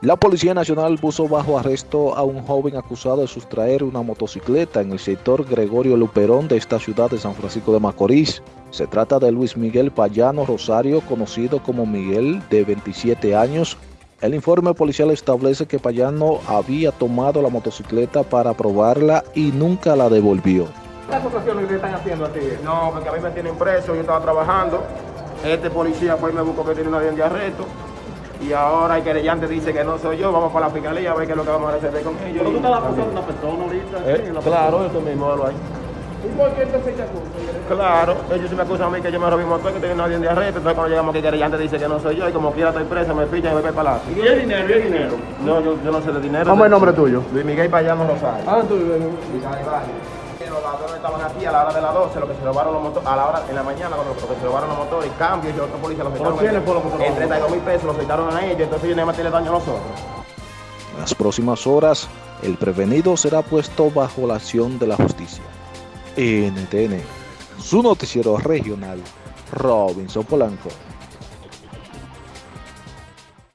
La Policía Nacional puso bajo arresto a un joven acusado de sustraer una motocicleta en el sector Gregorio Luperón de esta ciudad de San Francisco de Macorís. Se trata de Luis Miguel Payano Rosario, conocido como Miguel, de 27 años. El informe policial establece que Payano había tomado la motocicleta para probarla y nunca la devolvió. ¿Qué acusaciones que están haciendo a ti? No, porque a mí me tienen preso, yo estaba trabajando. Este policía fue y me buscó que tiene una de arresto y ahora el querellante dice que no soy yo, vamos para la fiscalía a ver qué es lo que vamos a resolver con ellos. ¿Pero tú estás acusando a una persona ahorita? Eh, sí, claro, persona. eso mismo lo hay. ¿Y por qué entonces te acusan? Claro, ellos sí me acusan a mí que yo me robé un motor, que tenía una orden de arresto, entonces cuando llegamos aquí el querellante dice que no soy yo y como quiera estoy preso, me fichan y me voy para la ¿Y el dinero? ¿Y el dinero? No, yo, yo no sé de dinero. ¿Cómo es el nombre tuyo? Luis Miguel Payano Rosario. Ah, tú vives Los ladrones estaban aquí a la hora de las 12, lo que se robaron los motores, a la hora, en la mañana, cuando lo que se robaron los motores, cambios y otros policías los ¿Por soltaron. quiénes fue lo que se En robaron? 32 mil pesos los soltaron a ellos, entonces ellos nada más tienen daño a nosotros. En las próximas horas, el prevenido será puesto bajo la acción de la justicia. NTN, su noticiero regional, Robinson Polanco.